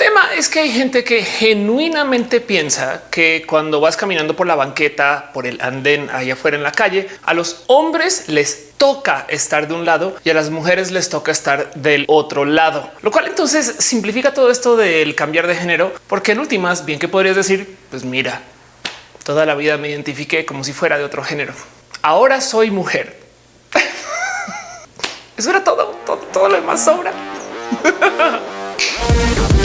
tema es que hay gente que genuinamente piensa que cuando vas caminando por la banqueta, por el andén ahí afuera en la calle, a los hombres les toca estar de un lado y a las mujeres les toca estar del otro lado, lo cual entonces simplifica todo esto del cambiar de género, porque en últimas, bien que podrías decir, pues mira, toda la vida me identifiqué como si fuera de otro género. Ahora soy mujer. Eso era todo, todo, todo lo demás sobra.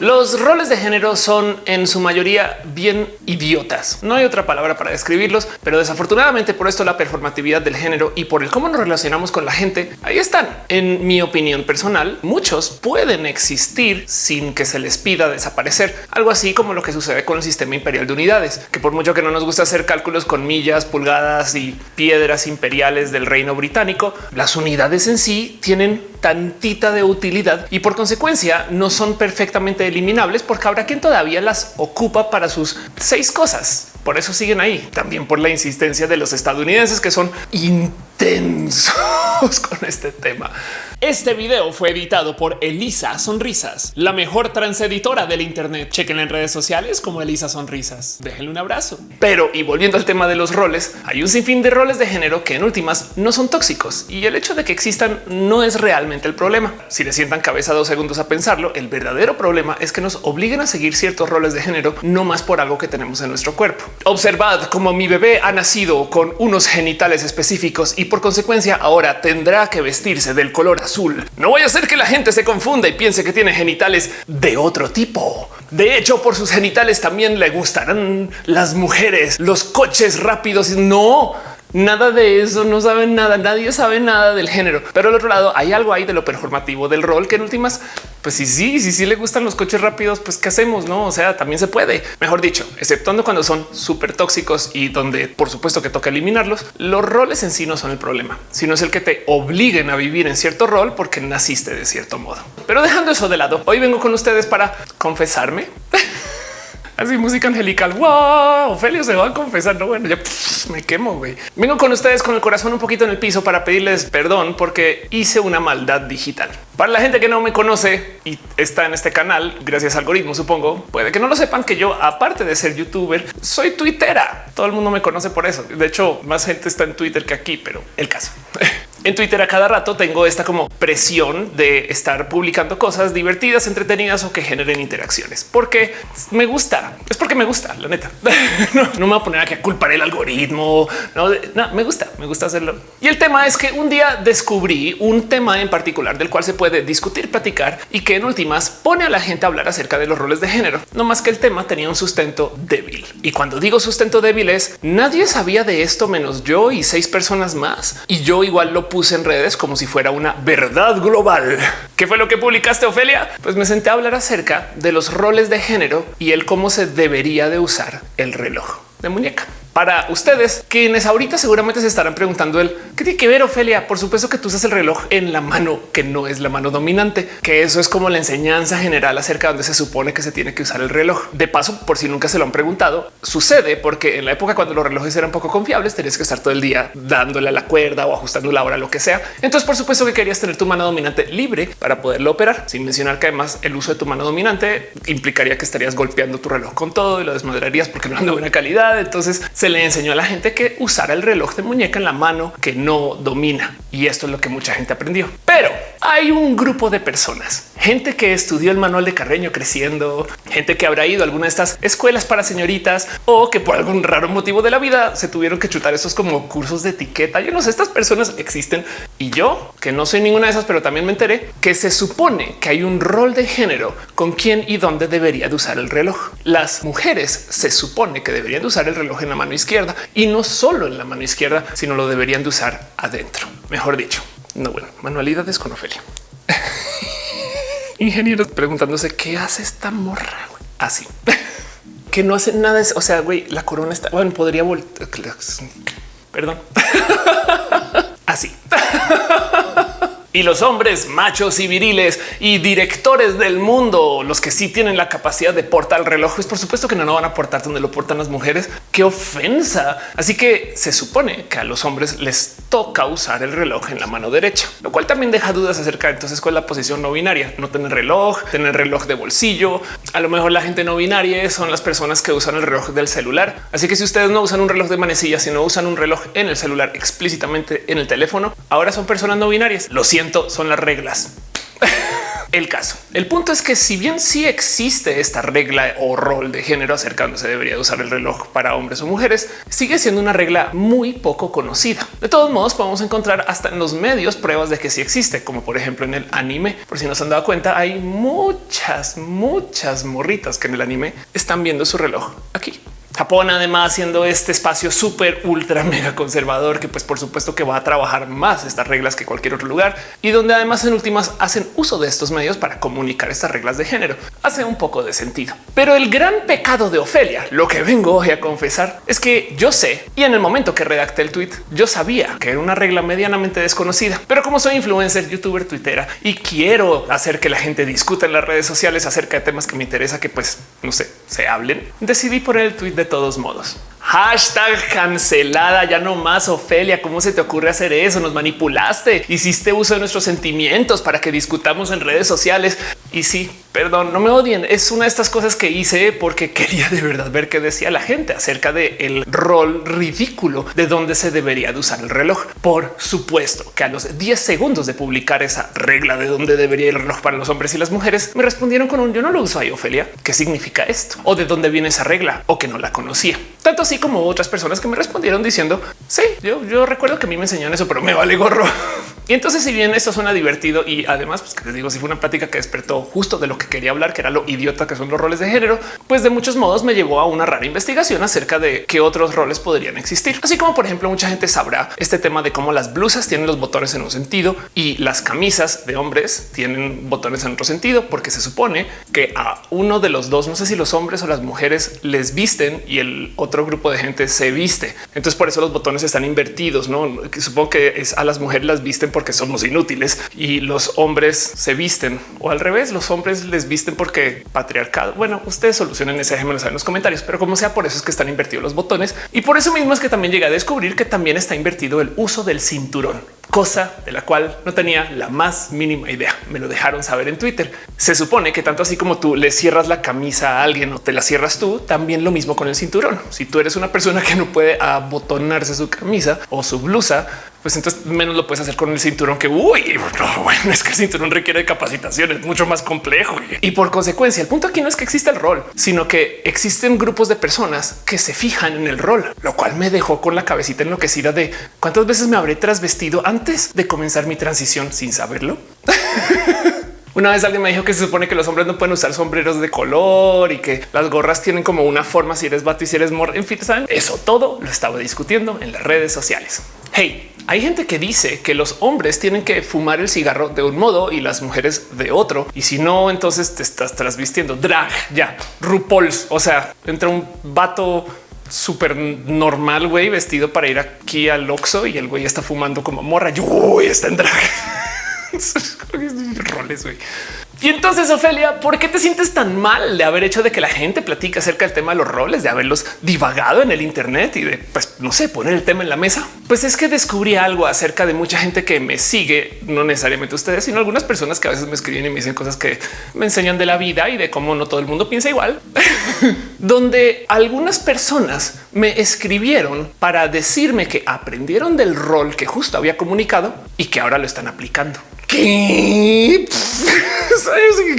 Los roles de género son en su mayoría bien idiotas. No hay otra palabra para describirlos, pero desafortunadamente por esto la performatividad del género y por el cómo nos relacionamos con la gente, ahí están. En mi opinión personal, muchos pueden existir sin que se les pida desaparecer. Algo así como lo que sucede con el sistema imperial de unidades, que por mucho que no nos gusta hacer cálculos con millas, pulgadas y piedras imperiales del reino británico, las unidades en sí tienen tantita de utilidad y por consecuencia no son perfectamente eliminables porque habrá quien todavía las ocupa para sus seis cosas. Por eso siguen ahí. También por la insistencia de los estadounidenses que son intensos con este tema. Este video fue editado por Elisa Sonrisas, la mejor transeditora del Internet. Chequen en redes sociales como Elisa Sonrisas. Déjenle un abrazo. Pero y volviendo al tema de los roles, hay un sinfín de roles de género que en últimas no son tóxicos y el hecho de que existan no es realmente el problema. Si le sientan cabeza dos segundos a pensarlo, el verdadero problema es que nos obliguen a seguir ciertos roles de género, no más por algo que tenemos en nuestro cuerpo. Observad cómo mi bebé ha nacido con unos genitales específicos y por consecuencia ahora tendrá que vestirse del color azul. No voy a hacer que la gente se confunda y piense que tiene genitales de otro tipo. De hecho, por sus genitales también le gustarán las mujeres, los coches rápidos. No, Nada de eso, no saben nada, nadie sabe nada del género. Pero al otro lado hay algo ahí de lo performativo del rol que en últimas, pues sí, sí, sí, sí le gustan los coches rápidos, pues qué hacemos, no? O sea, también se puede, mejor dicho, exceptuando cuando son súper tóxicos y donde por supuesto que toca eliminarlos. Los roles en sí no son el problema, sino es el que te obliguen a vivir en cierto rol porque naciste de cierto modo. Pero dejando eso de lado, hoy vengo con ustedes para confesarme. Así música angelical. Wow, Ophelio se va a confesar. No, bueno, ya me quemo. güey. Vengo con ustedes con el corazón un poquito en el piso para pedirles perdón porque hice una maldad digital. Para la gente que no me conoce y está en este canal, gracias a algoritmo, supongo, puede que no lo sepan que yo, aparte de ser youtuber, soy twittera. Todo el mundo me conoce por eso. De hecho, más gente está en Twitter que aquí, pero el caso. En Twitter a cada rato tengo esta como presión de estar publicando cosas divertidas, entretenidas o que generen interacciones, porque me gusta. Es porque me gusta, la neta. no, me voy a poner a culpar el algoritmo. No, me gusta, me gusta hacerlo. Y el tema es que un día descubrí un tema en particular del cual se puede discutir, platicar y que en últimas pone a la gente a hablar acerca de los roles de género. No más que el tema tenía un sustento débil. Y cuando digo sustento débil es nadie sabía de esto menos yo y seis personas más. Y yo igual lo puse en redes como si fuera una verdad global. ¿Qué fue lo que publicaste, Ofelia? Pues me senté a hablar acerca de los roles de género y el cómo se debería de usar el reloj de muñeca para ustedes, quienes ahorita seguramente se estarán preguntando el qué tiene que ver Ofelia. Por supuesto que tú usas el reloj en la mano que no es la mano dominante, que eso es como la enseñanza general acerca de donde se supone que se tiene que usar el reloj. De paso, por si nunca se lo han preguntado, sucede porque en la época cuando los relojes eran poco confiables, tenías que estar todo el día dándole a la cuerda o ajustando la hora, lo que sea. Entonces, por supuesto que querías tener tu mano dominante libre para poderlo operar, sin mencionar que además el uso de tu mano dominante implicaría que estarías golpeando tu reloj con todo y lo desmadrarías porque no eran de buena calidad. Entonces se le enseñó a la gente que usara el reloj de muñeca en la mano que no domina. Y esto es lo que mucha gente aprendió. Pero hay un grupo de personas, gente que estudió el manual de Carreño creciendo, gente que habrá ido a alguna de estas escuelas para señoritas o que por algún raro motivo de la vida se tuvieron que chutar esos como cursos de etiqueta. Yo no sé, estas personas existen y yo que no soy ninguna de esas, pero también me enteré que se supone que hay un rol de género con quién y dónde debería de usar el reloj. Las mujeres se supone que deberían de usar el reloj en la mano izquierda y no solo en la mano izquierda, sino lo deberían de usar adentro. Mejor dicho, no bueno, manualidades con Ofelia. Ingenieros preguntándose qué hace esta morra así que no hace nada. O sea, güey, la corona está bueno, podría volver. Perdón. así. Y los hombres machos y viriles y directores del mundo, los que sí tienen la capacidad de portar el reloj, pues por supuesto que no, no van a portar donde lo portan las mujeres. Qué ofensa. Así que se supone que a los hombres les toca usar el reloj en la mano derecha, lo cual también deja dudas acerca de entonces cuál es la posición no binaria, no tener reloj, tener reloj de bolsillo. A lo mejor la gente no binaria son las personas que usan el reloj del celular. Así que si ustedes no usan un reloj de manecilla, sino usan un reloj en el celular explícitamente en el teléfono, ahora son personas no binarias. Lo siento, son las reglas. el caso. El punto es que si bien sí existe esta regla o rol de género acerca donde se debería usar el reloj para hombres o mujeres, sigue siendo una regla muy poco conocida. De todos modos, podemos encontrar hasta en los medios pruebas de que sí existe, como por ejemplo en el anime. Por si no se han dado cuenta, hay muchas, muchas morritas que en el anime están viendo su reloj aquí. Japón, además, siendo este espacio súper ultra mega conservador, que pues por supuesto que va a trabajar más estas reglas que cualquier otro lugar y donde además en últimas hacen uso de estos medios para comunicar estas reglas de género. Hace un poco de sentido. Pero el gran pecado de Ofelia, lo que vengo hoy a confesar, es que yo sé y en el momento que redacté el tweet, yo sabía que era una regla medianamente desconocida, pero como soy influencer, youtuber, twittera y quiero hacer que la gente discuta en las redes sociales acerca de temas que me interesa que pues no sé, se hablen, decidí poner el tweet de todos modos. Hashtag cancelada, ya no más Ofelia. ¿Cómo se te ocurre hacer eso? Nos manipulaste, hiciste uso de nuestros sentimientos para que discutamos en redes sociales. Y sí, perdón, no me odien. Es una de estas cosas que hice porque quería de verdad ver qué decía la gente acerca del el rol ridículo de dónde se debería de usar el reloj. Por supuesto que a los 10 segundos de publicar esa regla de dónde debería el reloj para los hombres y las mujeres, me respondieron con un yo no lo uso ahí, Ofelia. ¿Qué significa esto? O de dónde viene esa regla o que no la conocía. Tanto así como otras personas que me respondieron diciendo sí, yo, yo recuerdo que a mí me enseñaron eso, pero me vale gorro. Y entonces, si bien esto suena divertido y además, pues que les digo, si fue una plática que despertó justo de lo que quería hablar, que era lo idiota que son los roles de género, pues de muchos modos me llevó a una rara investigación acerca de qué otros roles podrían existir. Así como, por ejemplo, mucha gente sabrá este tema de cómo las blusas tienen los botones en un sentido y las camisas de hombres tienen botones en otro sentido, porque se supone que a uno de los dos, no sé si los hombres o las mujeres les visten y el otro grupo de gente se viste. Entonces, por eso los botones están invertidos. No supongo que es a las mujeres las visten porque somos inútiles y los hombres se visten o al revés, los hombres les visten porque patriarcado. Bueno, ustedes solucionen ese ejemplo en los comentarios, pero como sea, por eso es que están invertidos los botones y por eso mismo es que también llegué a descubrir que también está invertido el uso del cinturón cosa de la cual no tenía la más mínima idea. Me lo dejaron saber en Twitter. Se supone que tanto así como tú le cierras la camisa a alguien o te la cierras tú, también lo mismo con el cinturón. Si tú eres una persona que no puede abotonarse su camisa o su blusa, pues entonces menos lo puedes hacer con el cinturón que uy, bueno, es que el cinturón requiere capacitación, es mucho más complejo. Y por consecuencia, el punto aquí no es que exista el rol, sino que existen grupos de personas que se fijan en el rol, lo cual me dejó con la cabecita enloquecida de cuántas veces me habré trasvestido antes de comenzar mi transición sin saberlo. Una vez alguien me dijo que se supone que los hombres no pueden usar sombreros de color y que las gorras tienen como una forma si eres vato y si eres mor. En fin, eso todo lo estaba discutiendo en las redes sociales. Hey, hay gente que dice que los hombres tienen que fumar el cigarro de un modo y las mujeres de otro. Y si no, entonces te estás trasvistiendo drag ya RuPaul's. O sea, entra un vato súper normal, güey, vestido para ir aquí al Oxxo y el güey está fumando como morra. Yo está en drag. roles, güey. Y entonces, Ofelia, ¿por qué te sientes tan mal de haber hecho de que la gente platique acerca del tema de los roles, de haberlos divagado en el Internet y de, pues, no sé, poner el tema en la mesa? Pues es que descubrí algo acerca de mucha gente que me sigue, no necesariamente ustedes, sino algunas personas que a veces me escriben y me dicen cosas que me enseñan de la vida y de cómo no todo el mundo piensa igual, donde algunas personas me escribieron para decirme que aprendieron del rol que justo había comunicado y que ahora lo están aplicando.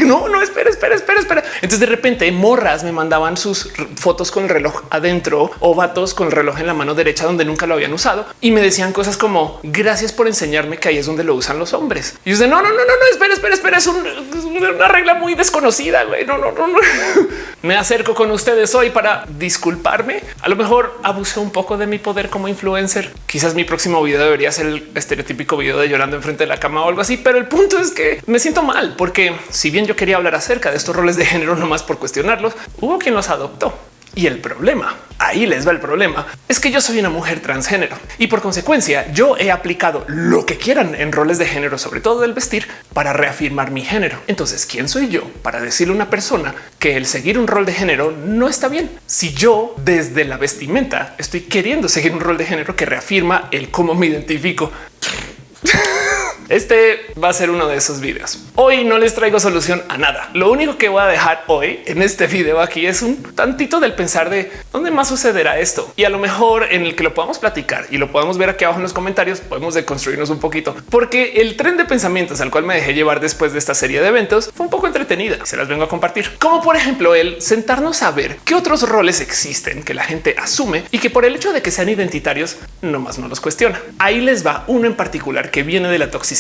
no, no, espera, espera, espera, espera. Entonces de repente morras me mandaban sus fotos con el reloj adentro o vatos con el reloj en la mano derecha donde nunca lo habían usado y me decían cosas como gracias por enseñarme que ahí es donde lo usan los hombres. Y yo no, no, no, no, no, espera, espera, espera, es, una regla muy desconocida. Güey. No, no, no, no. Me acerco con ustedes hoy para disculparme. A lo mejor abusé un poco de mi poder como influencer. Quizás mi próximo video debería ser el estereotípico video de llorando enfrente de la cama o algo así, pero el punto es que me siento mal porque si bien yo quería hablar acerca de estos roles de género, no más por cuestionarlos, hubo quien los adoptó. Y el problema, ahí les va el problema, es que yo soy una mujer transgénero y por consecuencia yo he aplicado lo que quieran en roles de género, sobre todo del vestir, para reafirmar mi género. Entonces, ¿quién soy yo para decirle a una persona que el seguir un rol de género no está bien? Si yo desde la vestimenta estoy queriendo seguir un rol de género que reafirma el cómo me identifico. Este va a ser uno de esos videos. Hoy no les traigo solución a nada. Lo único que voy a dejar hoy en este video aquí es un tantito del pensar de dónde más sucederá esto y a lo mejor en el que lo podamos platicar y lo podamos ver aquí abajo en los comentarios. Podemos deconstruirnos un poquito porque el tren de pensamientos al cual me dejé llevar después de esta serie de eventos fue un poco entretenida. Se las vengo a compartir, como por ejemplo el sentarnos a ver qué otros roles existen que la gente asume y que por el hecho de que sean identitarios, nomás no los cuestiona. Ahí les va uno en particular que viene de la toxicidad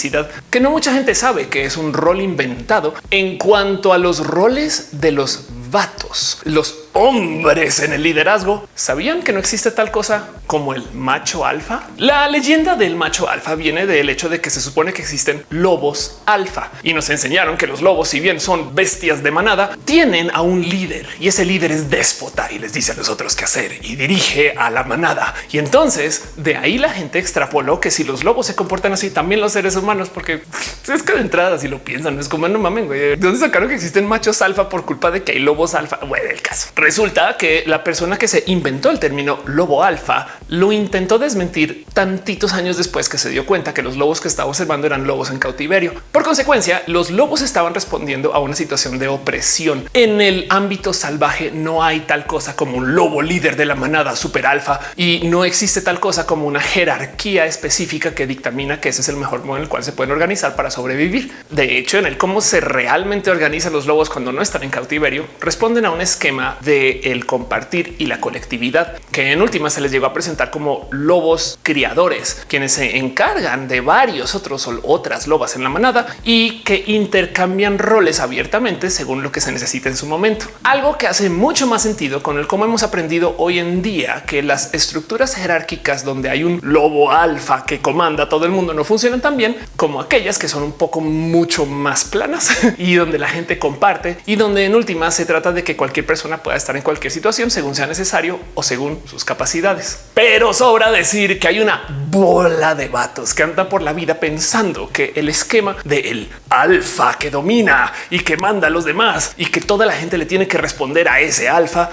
que no mucha gente sabe que es un rol inventado en cuanto a los roles de los vatos, los hombres en el liderazgo. ¿Sabían que no existe tal cosa como el macho alfa? La leyenda del macho alfa viene del hecho de que se supone que existen lobos alfa y nos enseñaron que los lobos, si bien son bestias de manada, tienen a un líder y ese líder es déspota y les dice a los otros qué hacer y dirige a la manada. Y entonces de ahí la gente extrapoló que si los lobos se comportan así, también los seres humanos, porque es que de entrada si lo piensan, es como no mamen, güey. ¿De sacaron que existen machos alfa por culpa de que hay lobos alfa? Bueno, el caso. Resulta que la persona que se inventó el término lobo alfa lo intentó desmentir tantitos años después que se dio cuenta que los lobos que estaba observando eran lobos en cautiverio. Por consecuencia, los lobos estaban respondiendo a una situación de opresión. En el ámbito salvaje no hay tal cosa como un lobo líder de la manada super alfa y no existe tal cosa como una jerarquía específica que dictamina que ese es el mejor modo en el cual se pueden organizar para sobrevivir. De hecho, en el cómo se realmente organizan los lobos cuando no están en cautiverio, responden a un esquema de el compartir y la colectividad, que en última se les llegó a presentar como lobos criadores, quienes se encargan de varios otros o otras lobas en la manada y que intercambian roles abiertamente según lo que se necesita en su momento. Algo que hace mucho más sentido con el cómo hemos aprendido hoy en día que las estructuras jerárquicas donde hay un lobo alfa que comanda a todo el mundo no funcionan tan bien como aquellas que son un poco mucho más planas y donde la gente comparte y donde en última se trata de que cualquier persona pueda estar en cualquier situación según sea necesario o según sus capacidades. Pero sobra decir que hay una bola de vatos que andan por la vida pensando que el esquema del alfa que domina y que manda a los demás y que toda la gente le tiene que responder a ese alfa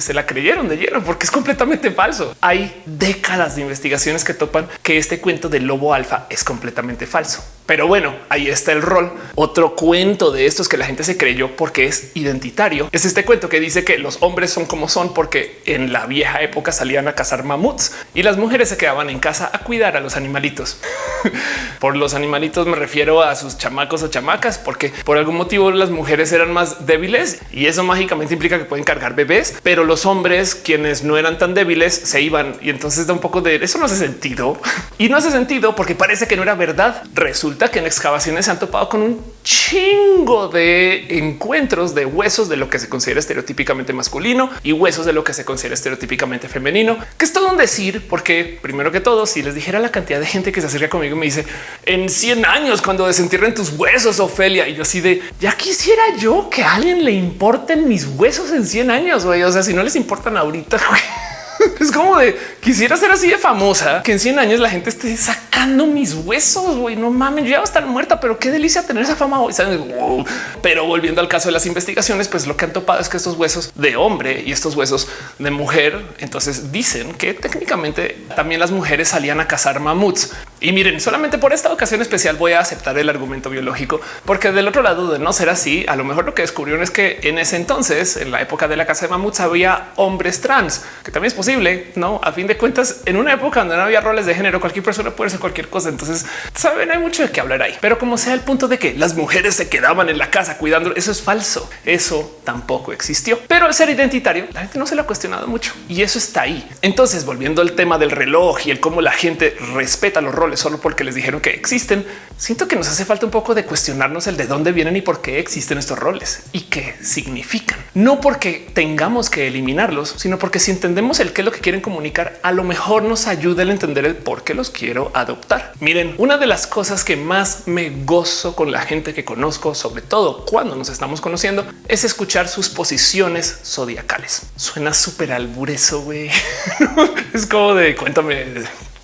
se la creyeron de lleno porque es completamente falso. Hay décadas de investigaciones que topan que este cuento del lobo alfa es completamente falso. Pero bueno, ahí está el rol. Otro cuento de estos que la gente se creyó porque es identitario. Es este cuento que dice que los hombres son como son porque en la vieja época salían a cazar mamuts y las mujeres se quedaban en casa a cuidar a los animalitos. por los animalitos me refiero a sus chamacos o chamacas, porque por algún motivo las mujeres eran más débiles y eso mágicamente implica que pueden cargar bebés, pero los hombres quienes no eran tan débiles se iban y entonces da un poco de eso no hace sentido y no hace sentido porque parece que no era verdad. Resulta que en excavaciones se han topado con un chingo de encuentros de huesos de lo que se considera estereotípicamente masculino y huesos de lo que se considera estereotípicamente femenino, que es todo un decir, porque primero que todo, si les dijera la cantidad de gente que se acerca conmigo me dice en 100 años cuando desentierren tus huesos, Ofelia, y yo así de ya quisiera yo que a alguien le importen mis huesos en 100 años. güey. O sea, si no les importan ahorita, es como de quisiera ser así de famosa que en 100 años la gente esté sacando mis huesos. Güey, no mames, yo ya voy a estar muerta, pero qué delicia tener esa fama. Hoy. Pero volviendo al caso de las investigaciones, pues lo que han topado es que estos huesos de hombre y estos huesos de mujer, entonces dicen que técnicamente también las mujeres salían a cazar mamuts. Y miren, solamente por esta ocasión especial voy a aceptar el argumento biológico, porque del otro lado de no ser así, a lo mejor lo que descubrieron es que en ese entonces, en la época de la caza de mamuts, había hombres trans, que también es posible no? A fin de cuentas, en una época donde no había roles de género, cualquier persona puede ser cualquier cosa. Entonces, saben, hay mucho de qué hablar ahí, pero como sea el punto de que las mujeres se quedaban en la casa cuidando, eso es falso. Eso tampoco existió, pero el ser identitario, la gente no se lo ha cuestionado mucho y eso está ahí. Entonces, volviendo al tema del reloj y el cómo la gente respeta los roles solo porque les dijeron que existen, siento que nos hace falta un poco de cuestionarnos el de dónde vienen y por qué existen estos roles y qué significan. No porque tengamos que eliminarlos, sino porque si entendemos el que lo que quieren comunicar, a lo mejor nos ayuda a entender el por qué los quiero adoptar. Miren, una de las cosas que más me gozo con la gente que conozco, sobre todo cuando nos estamos conociendo, es escuchar sus posiciones zodiacales. Suena súper albureso, güey. es como de cuéntame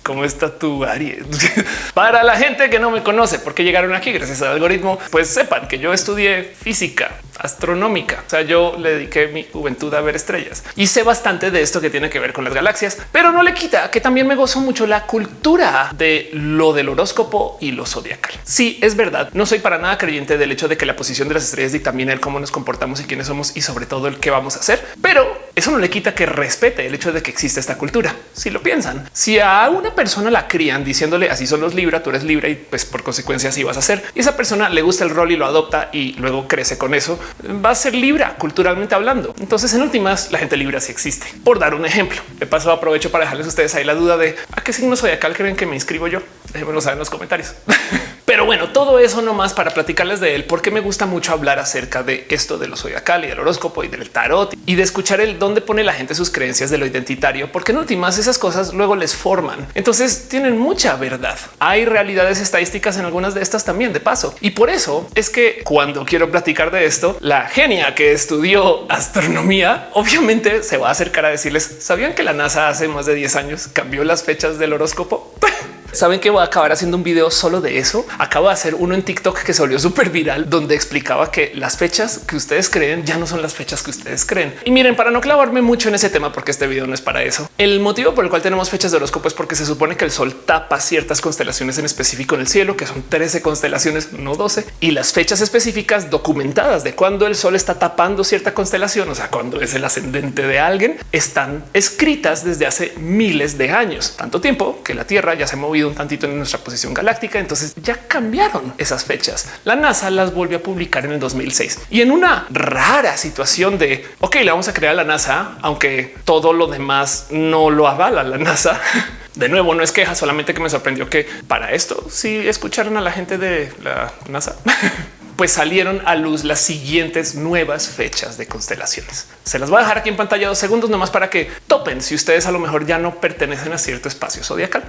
¿Cómo está tu Aries? Para la gente que no me conoce, porque llegaron aquí gracias al algoritmo, pues sepan que yo estudié física astronómica. O sea, yo le dediqué mi juventud a ver estrellas y sé bastante de esto que tiene que ver con las galaxias, pero no le quita que también me gozo mucho la cultura de lo del horóscopo y lo zodiacal. Sí, es verdad. No soy para nada creyente del hecho de que la posición de las estrellas dictamina el cómo nos comportamos y quiénes somos y sobre todo el qué vamos a hacer, pero eso no le quita que respete el hecho de que existe esta cultura. Si lo piensan, si a una persona la crían diciéndole así son los Libra, tú eres Libra y pues por consecuencia así vas a ser. Y esa persona le gusta el rol y lo adopta y luego crece con eso, va a ser Libra culturalmente hablando. Entonces en últimas la gente Libra sí existe. Por dar un ejemplo, de paso aprovecho para dejarles a ustedes ahí la duda de a qué signo zodiacal creen que me inscribo yo. Déjenmelo saber en los comentarios. Pero bueno, todo eso nomás para platicarles de él, porque me gusta mucho hablar acerca de esto de los zodiacal y del horóscopo y del tarot y de escuchar el dónde pone la gente sus creencias de lo identitario, porque en últimas esas cosas luego les forman. Entonces tienen mucha verdad. Hay realidades estadísticas en algunas de estas también de paso. Y por eso es que cuando quiero platicar de esto, la genia que estudió astronomía obviamente se va a acercar a decirles, ¿sabían que la NASA hace más de 10 años cambió las fechas del horóscopo? Saben que voy a acabar haciendo un video solo de eso. Acabo de hacer uno en TikTok que se volvió súper viral, donde explicaba que las fechas que ustedes creen ya no son las fechas que ustedes creen. Y miren, para no clavarme mucho en ese tema, porque este video no es para eso. El motivo por el cual tenemos fechas de horóscopo es porque se supone que el sol tapa ciertas constelaciones en específico en el cielo, que son 13 constelaciones, no 12, y las fechas específicas documentadas de cuando el sol está tapando cierta constelación, o sea, cuando es el ascendente de alguien, están escritas desde hace miles de años, tanto tiempo que la Tierra ya se ha movido un tantito en nuestra posición galáctica. Entonces ya cambiaron esas fechas. La NASA las volvió a publicar en el 2006 y en una rara situación de ok, le vamos a crear a la NASA, aunque todo lo demás no lo avala la NASA. De nuevo, no es queja, solamente que me sorprendió que para esto sí escucharon a la gente de la NASA. pues salieron a luz las siguientes nuevas fechas de constelaciones. Se las voy a dejar aquí en pantalla dos segundos nomás para que topen si ustedes a lo mejor ya no pertenecen a cierto espacio zodiacal.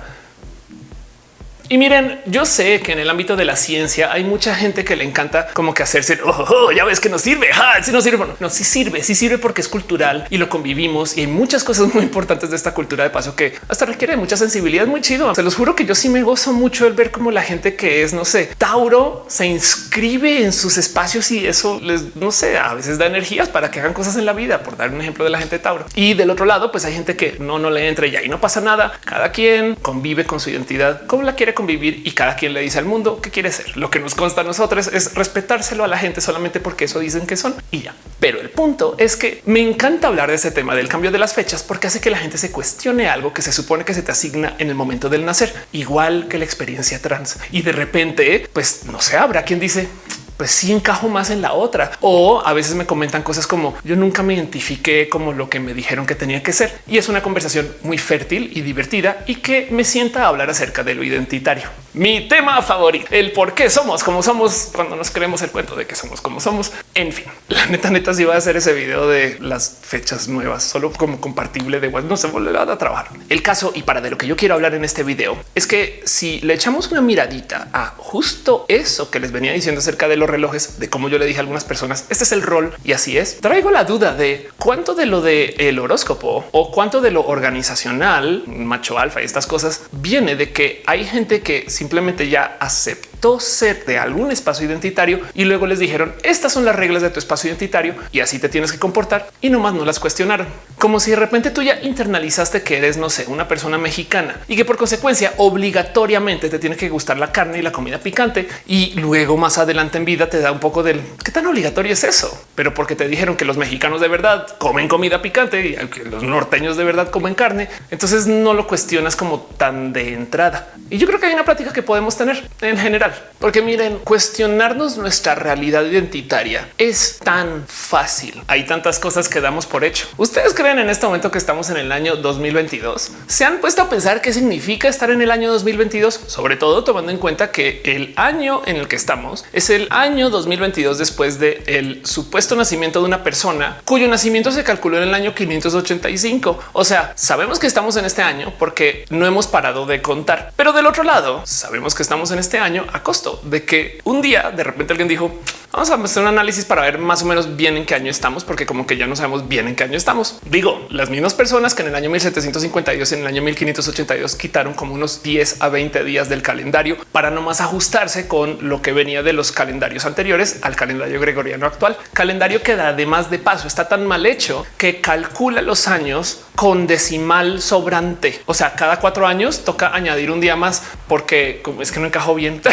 Y miren, yo sé que en el ámbito de la ciencia hay mucha gente que le encanta como que hacerse, oh, oh, oh ya ves que no sirve, si no sirve, no, sí sirve, sí sirve porque es cultural y lo convivimos y hay muchas cosas muy importantes de esta cultura de paso que hasta requiere mucha sensibilidad, muy chido. Se los juro que yo sí me gozo mucho el ver cómo la gente que es, no sé, Tauro se inscribe en sus espacios y eso les, no sé, a veces da energías para que hagan cosas en la vida, por dar un ejemplo de la gente Tauro. Y del otro lado, pues hay gente que no, no le entra y no pasa nada. Cada quien convive con su identidad como la quiere convivir y cada quien le dice al mundo qué quiere ser. Lo que nos consta a nosotros es respetárselo a la gente solamente porque eso dicen que son y ya. Pero el punto es que me encanta hablar de ese tema del cambio de las fechas porque hace que la gente se cuestione algo que se supone que se te asigna en el momento del nacer, igual que la experiencia trans. Y de repente, pues no sé, habrá quien dice pues sí encajo más en la otra. O a veces me comentan cosas como yo nunca me identifiqué como lo que me dijeron que tenía que ser. Y es una conversación muy fértil y divertida y que me sienta a hablar acerca de lo identitario. Mi tema favorito, el por qué somos como somos cuando nos creemos el cuento de que somos como somos. En fin, la neta, neta, si va a hacer ese video de las fechas nuevas, solo como compartible de igual no se volverá a trabajar. El caso y para de lo que yo quiero hablar en este video es que si le echamos una miradita a justo eso que les venía diciendo acerca de los relojes, de cómo yo le dije a algunas personas, este es el rol y así es. Traigo la duda de cuánto de lo de el horóscopo o cuánto de lo organizacional, macho alfa y estas cosas viene de que hay gente que si simplemente ya aceptó ser de algún espacio identitario y luego les dijeron estas son las reglas de tu espacio identitario y así te tienes que comportar y nomás no las cuestionaron. Como si de repente tú ya internalizaste que eres, no sé, una persona mexicana y que por consecuencia obligatoriamente te tiene que gustar la carne y la comida picante y luego más adelante en vida te da un poco del qué tan obligatorio es eso, pero porque te dijeron que los mexicanos de verdad comen comida picante y que los norteños de verdad comen carne, entonces no lo cuestionas como tan de entrada. Y yo creo que hay una plática que podemos tener en general. Porque miren, cuestionarnos nuestra realidad identitaria es tan fácil. Hay tantas cosas que damos por hecho. ¿Ustedes creen en este momento que estamos en el año 2022? ¿Se han puesto a pensar qué significa estar en el año 2022? Sobre todo tomando en cuenta que el año en el que estamos es el año 2022 después de el supuesto nacimiento de una persona cuyo nacimiento se calculó en el año 585. O sea, sabemos que estamos en este año porque no hemos parado de contar. Pero del otro lado, sabemos que estamos en este año a costo de que un día de repente alguien dijo, Vamos a hacer un análisis para ver más o menos bien en qué año estamos, porque como que ya no sabemos bien en qué año estamos. Digo, las mismas personas que en el año 1752 y en el año 1582 quitaron como unos 10 a 20 días del calendario para no más ajustarse con lo que venía de los calendarios anteriores al calendario gregoriano actual. Calendario que además de paso está tan mal hecho que calcula los años con decimal sobrante. O sea, cada cuatro años toca añadir un día más porque es que no encajó bien.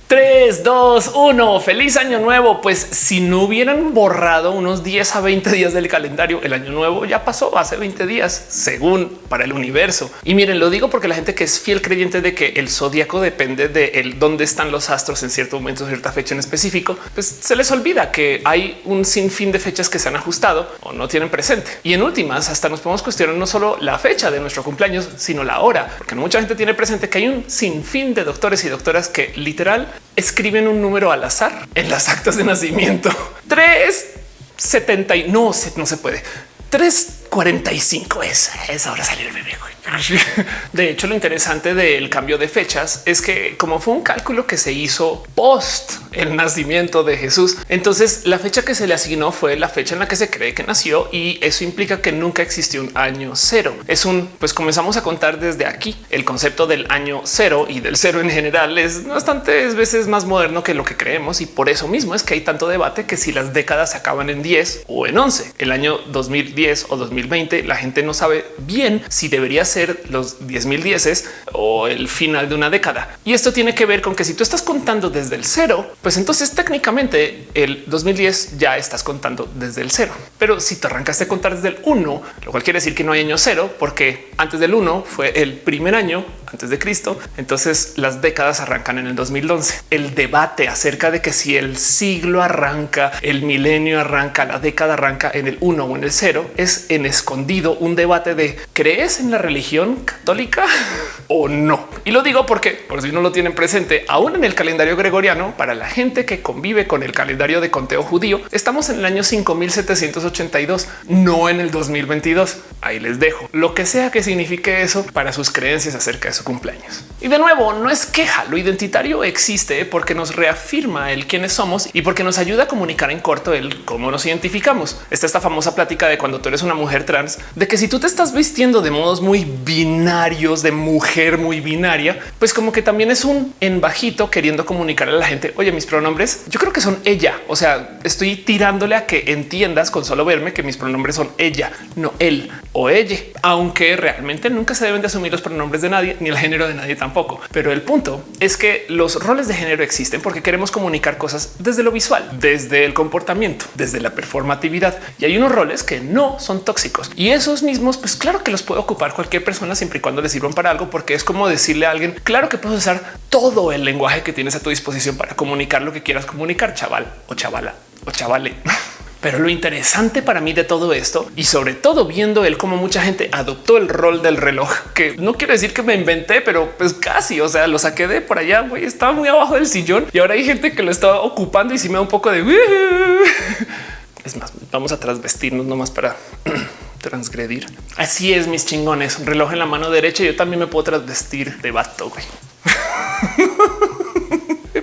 3, 2, 1. Feliz año nuevo. Pues si no hubieran borrado unos 10 a 20 días del calendario, el año nuevo ya pasó hace 20 días, según para el universo. Y miren, lo digo porque la gente que es fiel creyente de que el zodiaco depende de el dónde están los astros en cierto momento, cierta fecha en específico, pues se les olvida que hay un sinfín de fechas que se han ajustado o no tienen presente. Y en últimas, hasta nos podemos cuestionar no solo la fecha de nuestro cumpleaños, sino la hora, porque mucha gente tiene presente que hay un sinfín de doctores y doctoras que literal escriben un número al azar en las actas de nacimiento. 370 y no, no se puede. 345 es, es ahora salir el bebé. De hecho, lo interesante del cambio de fechas es que como fue un cálculo que se hizo post el nacimiento de Jesús, entonces la fecha que se le asignó fue la fecha en la que se cree que nació y eso implica que nunca existió un año cero. Es un pues comenzamos a contar desde aquí. El concepto del año cero y del cero en general es bastantes veces más moderno que lo que creemos y por eso mismo es que hay tanto debate que si las décadas se acaban en 10 o en 11, el año 2010 o 2020, la gente no sabe bien si debería ser los 10 mil dieces o el final de una década. Y esto tiene que ver con que si tú estás contando desde el cero, pues entonces técnicamente el 2010 ya estás contando desde el cero. Pero si te arrancaste a contar desde el uno, lo cual quiere decir que no hay año cero, porque antes del uno fue el primer año antes de Cristo. Entonces las décadas arrancan en el 2011. El debate acerca de que si el siglo arranca, el milenio arranca, la década arranca en el uno o en el cero es en escondido un debate de crees en la religión católica o no. Y lo digo porque por si no lo tienen presente, aún en el calendario gregoriano, para la gente que convive con el calendario de conteo judío, estamos en el año 5782, no en el 2022. Ahí les dejo lo que sea que signifique eso para sus creencias acerca de su cumpleaños. Y de nuevo, no es queja, lo identitario existe porque nos reafirma el quiénes somos y porque nos ayuda a comunicar en corto el cómo nos identificamos. Está esta famosa plática de cuando tú eres una mujer trans, de que si tú te estás vistiendo de modos muy binarios, de mujer muy binaria, pues como que también es un en bajito queriendo comunicar a la gente, oye, mis pronombres, yo creo que son ella. O sea, estoy tirándole a que entiendas con solo verme que mis pronombres son ella, no él o ella, aunque realmente nunca se deben de asumir los pronombres de nadie ni el género de nadie tampoco. Pero el punto es que los roles de género existen porque queremos comunicar cosas desde lo visual, desde el comportamiento, desde la performatividad. Y hay unos roles que no son tóxicos y esos mismos, pues claro que los puede ocupar cualquier persona siempre y cuando le sirvan para algo, porque es como decirle a alguien, claro que puedes usar todo el lenguaje que tienes a tu disposición para comunicar lo que quieras comunicar, chaval o chavala o chavale. Pero lo interesante para mí de todo esto y sobre todo viendo el cómo mucha gente adoptó el rol del reloj, que no quiero decir que me inventé, pero pues casi, o sea, lo saqué de por allá, güey, estaba muy abajo del sillón y ahora hay gente que lo está ocupando y si me da un poco de... Es más, vamos a trasvestirnos nomás para transgredir. Así es, mis chingones, un reloj en la mano derecha. Yo también me puedo trasvestir de vato, güey.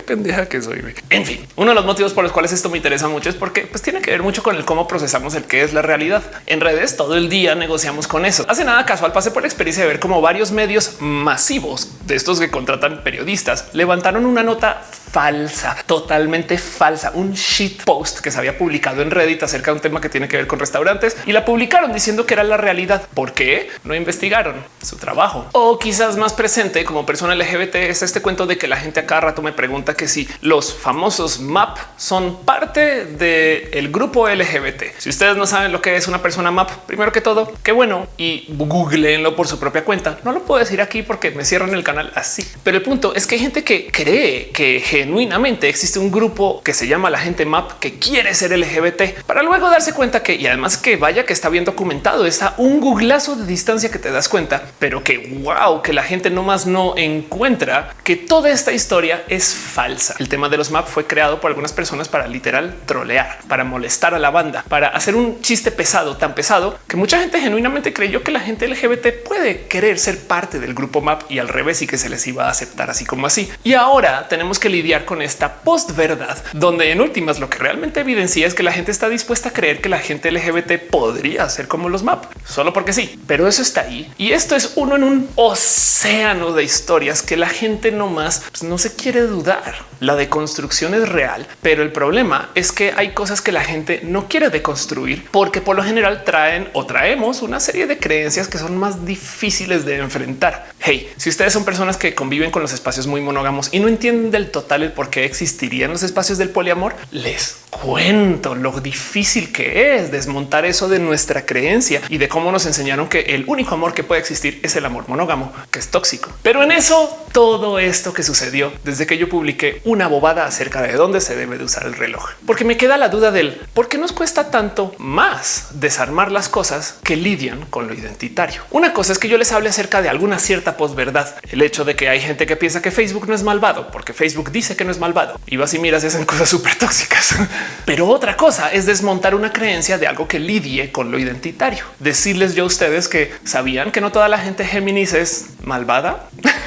pendeja que soy. En fin, uno de los motivos por los cuales esto me interesa mucho es porque pues, tiene que ver mucho con el cómo procesamos el que es la realidad. En redes todo el día negociamos con eso. Hace nada casual pasé por la experiencia de ver cómo varios medios masivos de estos que contratan periodistas levantaron una nota falsa, totalmente falsa, un shit post que se había publicado en Reddit acerca de un tema que tiene que ver con restaurantes y la publicaron diciendo que era la realidad. ¿Por qué? No investigaron su trabajo. O quizás más presente como persona LGBT es este cuento de que la gente a cada rato me pregunta que si los famosos MAP son parte del grupo LGBT. Si ustedes no saben lo que es una persona MAP, primero que todo, qué bueno y googleenlo por su propia cuenta. No lo puedo decir aquí porque me cierran el canal canal así. Pero el punto es que hay gente que cree que genuinamente existe un grupo que se llama la gente map que quiere ser LGBT para luego darse cuenta que y además que vaya que está bien documentado, está un googlazo de distancia que te das cuenta, pero que wow, que la gente no más no encuentra que toda esta historia es falsa. El tema de los map fue creado por algunas personas para literal trolear, para molestar a la banda, para hacer un chiste pesado, tan pesado que mucha gente genuinamente creyó que la gente LGBT puede querer ser parte del grupo map y al revés y que se les iba a aceptar así como así. Y ahora tenemos que lidiar con esta post verdad, donde en últimas lo que realmente evidencia es que la gente está dispuesta a creer que la gente LGBT podría ser como los map, solo porque sí, pero eso está ahí. Y esto es uno en un océano de historias que la gente no más pues, no se quiere dudar. La deconstrucción es real, pero el problema es que hay cosas que la gente no quiere deconstruir porque por lo general traen o traemos una serie de creencias que son más difíciles de enfrentar. Hey, si ustedes son personas que conviven con los espacios muy monógamos y no entienden del total el por qué existirían los espacios del poliamor, les cuento lo difícil que es desmontar eso de nuestra creencia y de cómo nos enseñaron que el único amor que puede existir es el amor monógamo, que es tóxico. Pero en eso todo esto que sucedió desde que yo publiqué una bobada acerca de dónde se debe de usar el reloj, porque me queda la duda del por qué nos cuesta tanto más desarmar las cosas que lidian con lo identitario. Una cosa es que yo les hable acerca de alguna cierta posverdad, el hecho de que hay gente que piensa que Facebook no es malvado porque Facebook dice que no es malvado y vas y miras y hacen cosas súper tóxicas. Pero otra cosa es desmontar una creencia de algo que lidie con lo identitario. Decirles yo a ustedes que sabían que no toda la gente Géminis es malvada.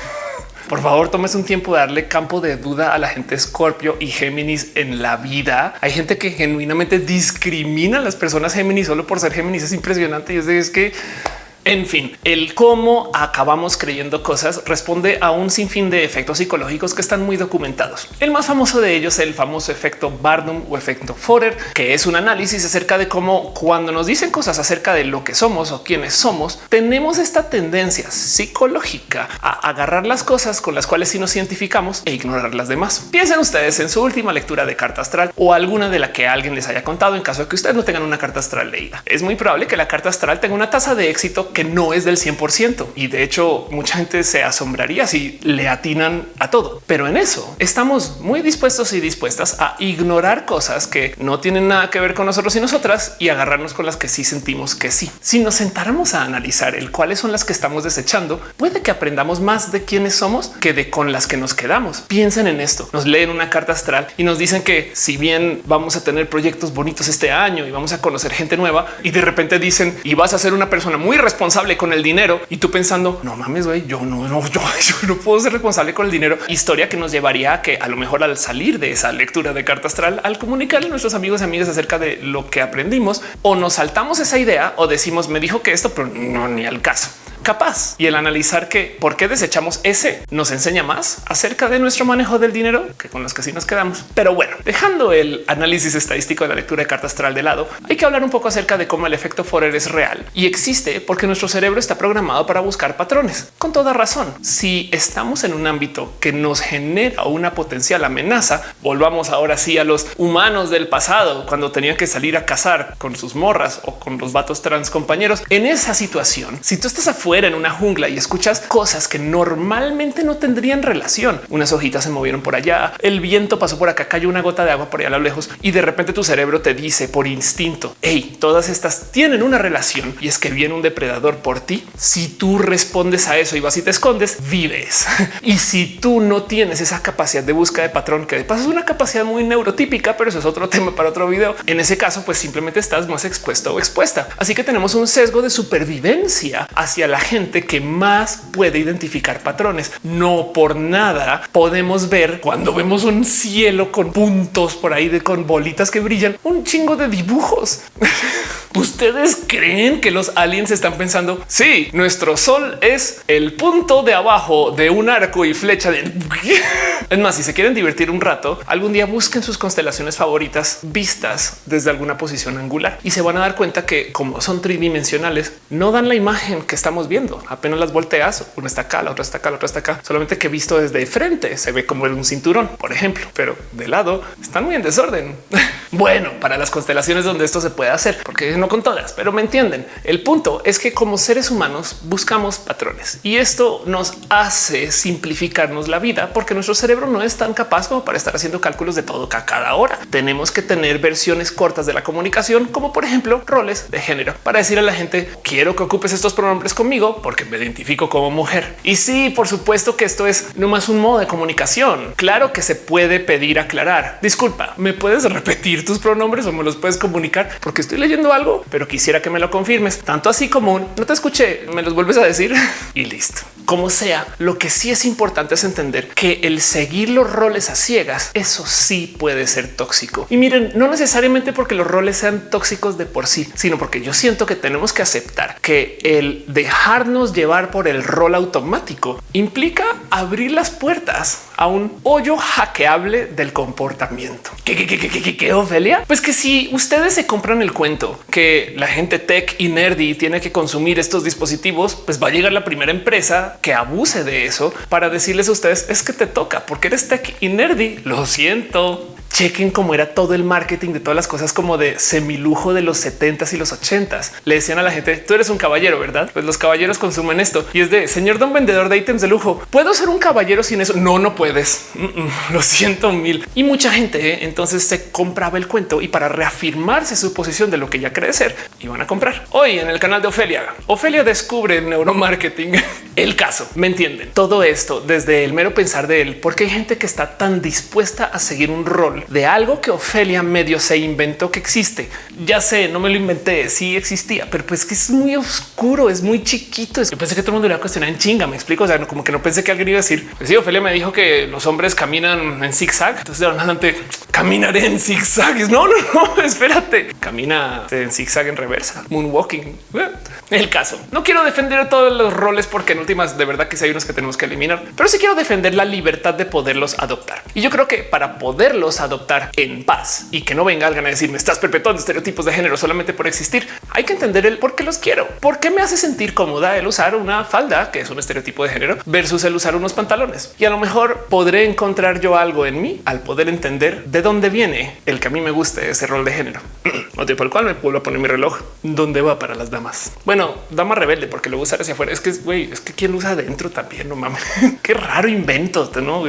Por favor, tomes un tiempo de darle campo de duda a la gente Scorpio y Géminis en la vida. Hay gente que genuinamente discrimina a las personas Géminis solo por ser Géminis. Es impresionante. Y es que en fin, el cómo acabamos creyendo cosas responde a un sinfín de efectos psicológicos que están muy documentados. El más famoso de ellos es el famoso efecto Barnum o efecto Forer, que es un análisis acerca de cómo cuando nos dicen cosas acerca de lo que somos o quiénes somos, tenemos esta tendencia psicológica a agarrar las cosas con las cuales sí nos identificamos e ignorar las demás. Piensen ustedes en su última lectura de carta astral o alguna de la que alguien les haya contado en caso de que ustedes no tengan una carta astral leída. Es muy probable que la carta astral tenga una tasa de éxito que no es del 100%. Y de hecho, mucha gente se asombraría si le atinan a todo. Pero en eso estamos muy dispuestos y dispuestas a ignorar cosas que no tienen nada que ver con nosotros y nosotras y agarrarnos con las que sí sentimos que sí. Si nos sentáramos a analizar el cuáles son las que estamos desechando, puede que aprendamos más de quiénes somos que de con las que nos quedamos. Piensen en esto. Nos leen una carta astral y nos dicen que si bien vamos a tener proyectos bonitos este año y vamos a conocer gente nueva y de repente dicen y vas a ser una persona muy responsable responsable con el dinero y tú pensando no mames, güey, yo no, no, yo, no puedo ser responsable con el dinero. Historia que nos llevaría a que a lo mejor al salir de esa lectura de carta astral, al comunicarle a nuestros amigos y amigas acerca de lo que aprendimos o nos saltamos esa idea o decimos me dijo que esto, pero no ni al caso capaz. Y el analizar que por qué desechamos ese nos enseña más acerca de nuestro manejo del dinero que con los que sí nos quedamos. Pero bueno, dejando el análisis estadístico de la lectura de carta astral de lado, hay que hablar un poco acerca de cómo el efecto Forer es real y existe porque nuestro cerebro está programado para buscar patrones. Con toda razón, si estamos en un ámbito que nos genera una potencial amenaza, volvamos ahora sí a los humanos del pasado cuando tenían que salir a cazar con sus morras o con los vatos trans compañeros. En esa situación, si tú estás afuera, en una jungla y escuchas cosas que normalmente no tendrían relación. Unas hojitas se movieron por allá, el viento pasó por acá, cayó una gota de agua por allá a lo lejos y de repente tu cerebro te dice por instinto, hey, todas estas tienen una relación y es que viene un depredador por ti. Si tú respondes a eso y vas y te escondes, vives. y si tú no tienes esa capacidad de búsqueda de patrón, que de paso es una capacidad muy neurotípica, pero eso es otro tema para otro video. En ese caso, pues simplemente estás más expuesto o expuesta. Así que tenemos un sesgo de supervivencia hacia la gente que más puede identificar patrones. No por nada podemos ver cuando vemos un cielo con puntos por ahí de con bolitas que brillan, un chingo de dibujos. ¿Ustedes creen que los aliens están pensando? Sí, nuestro sol es el punto de abajo de un arco y flecha de... Es más, si se quieren divertir un rato, algún día busquen sus constelaciones favoritas vistas desde alguna posición angular y se van a dar cuenta que como son tridimensionales, no dan la imagen que estamos viendo. Apenas las volteas, una está acá, la otra está acá, la otra está acá. Solamente que visto desde frente se ve como un cinturón, por ejemplo, pero de lado están muy en desorden. Bueno, para las constelaciones donde esto se puede hacer, porque no con todas, pero me entienden. El punto es que como seres humanos buscamos patrones y esto nos hace simplificarnos la vida porque nuestro cerebro no es tan capaz como para estar haciendo cálculos de todo a cada hora. Tenemos que tener versiones cortas de la comunicación, como por ejemplo roles de género para decir a la gente quiero que ocupes estos pronombres conmigo porque me identifico como mujer. Y sí, por supuesto que esto es no más un modo de comunicación. Claro que se puede pedir aclarar. Disculpa, ¿me puedes repetir tus pronombres o me los puedes comunicar? Porque estoy leyendo algo, pero quisiera que me lo confirmes. Tanto así como un no te escuché, me los vuelves a decir y listo. Como sea, lo que sí es importante es entender que el seguir los roles a ciegas, eso sí puede ser tóxico. Y miren, no necesariamente porque los roles sean tóxicos de por sí, sino porque yo siento que tenemos que aceptar que el dejarnos llevar por el rol automático implica abrir las puertas a un hoyo hackeable del comportamiento. ¿Qué, qué, qué, qué, qué, Ofelia? Pues que si ustedes se compran el cuento que la gente tech y nerdy tiene que consumir estos dispositivos, pues va a llegar la primera empresa que abuse de eso para decirles a ustedes es que te toca porque eres tech y nerdy. Lo siento chequen cómo era todo el marketing de todas las cosas como de semilujo de los 70s y los 80s. Le decían a la gente, tú eres un caballero, ¿verdad? Pues los caballeros consumen esto. Y es de, señor don vendedor de ítems de lujo, ¿puedo ser un caballero sin eso? No, no puedes. lo siento mil. Y mucha gente ¿eh? entonces se compraba el cuento y para reafirmarse su posición de lo que ya cree ser, iban a comprar. Hoy en el canal de Ofelia, Ofelia descubre neuromarketing. el caso, ¿me entienden? Todo esto desde el mero pensar de él, porque hay gente que está tan dispuesta a seguir un rol de algo que Ofelia medio se inventó que existe. Ya sé, no me lo inventé, sí existía, pero pues que es muy oscuro, es muy chiquito. Yo pensé que todo el mundo iba a cuestionar en chinga. Me explico. O sea, como que no pensé que alguien iba a decir, pues sí, Ofelia me dijo que los hombres caminan en zigzag. Entonces de adelante caminaré en zigzag. No, no, no, espérate. Camina en zigzag en reversa, moonwalking. El caso. No quiero defender todos los roles porque en últimas de verdad que sí hay unos que tenemos que eliminar, pero sí quiero defender la libertad de poderlos adoptar. Y yo creo que para poderlos adoptar, adoptar en paz y que no venga alguien a decir me estás perpetuando estereotipos de género solamente por existir. Hay que entender el por qué los quiero, por qué me hace sentir cómoda el usar una falda que es un estereotipo de género versus el usar unos pantalones. Y a lo mejor podré encontrar yo algo en mí al poder entender de dónde viene el que a mí me guste ese rol de género. Motivo por el cual me a poner mi reloj. ¿Dónde va para las damas? Bueno, dama rebelde porque lo usar hacia afuera. Es que güey, es que quien lo usa adentro también. No mames, qué raro invento. No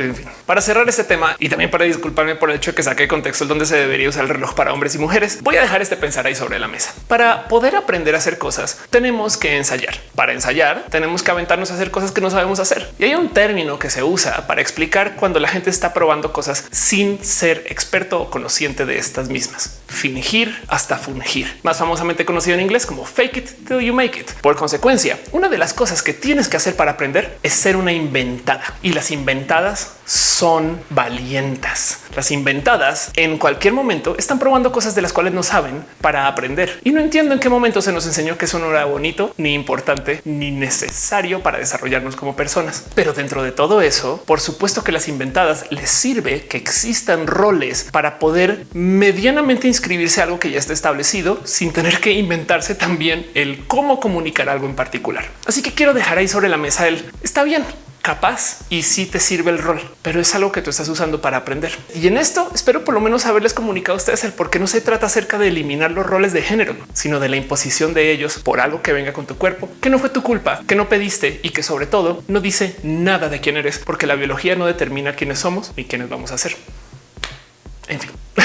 para cerrar ese tema y también para disculparme por el hecho que saqué contexto donde se debería usar el reloj para hombres y mujeres, voy a dejar este pensar ahí sobre la mesa. Para poder aprender a hacer cosas, tenemos que ensayar. Para ensayar, tenemos que aventarnos a hacer cosas que no sabemos hacer. Y hay un término que se usa para explicar cuando la gente está probando cosas sin ser experto o conociente de estas mismas. Fingir hasta fungir, más famosamente conocido en inglés como fake it till you make it. Por consecuencia, una de las cosas que tienes que hacer para aprender es ser una inventada y las inventadas son valientas. Las inventadas en cualquier momento están probando cosas de las cuales no saben para aprender y no entiendo en qué momento se nos enseñó que eso no era bonito, ni importante, ni necesario para desarrollarnos como personas. Pero dentro de todo eso, por supuesto que las inventadas les sirve que existan roles para poder medianamente inscribirse a algo que ya está establecido sin tener que inventarse también el cómo comunicar algo en particular. Así que quiero dejar ahí sobre la mesa el está bien capaz y si te sirve el rol, pero es algo que tú estás usando para aprender. Y en esto espero por lo menos haberles comunicado a ustedes el por qué no se trata acerca de eliminar los roles de género, sino de la imposición de ellos por algo que venga con tu cuerpo, que no fue tu culpa, que no pediste y que sobre todo no dice nada de quién eres, porque la biología no determina quiénes somos ni quiénes vamos a ser. En fin,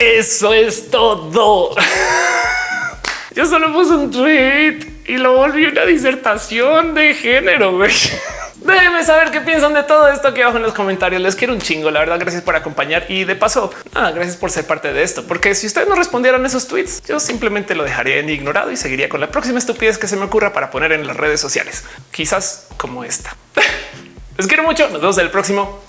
eso es todo. Yo solo puse un tweet y lo volví una disertación de género. Déjenme saber qué piensan de todo esto aquí abajo en los comentarios. Les quiero un chingo. La verdad, gracias por acompañar y de paso, nada, gracias por ser parte de esto, porque si ustedes no respondieran esos tweets, yo simplemente lo dejaría en ignorado y seguiría con la próxima estupidez que se me ocurra para poner en las redes sociales, quizás como esta. Les quiero mucho. Nos vemos en el próximo.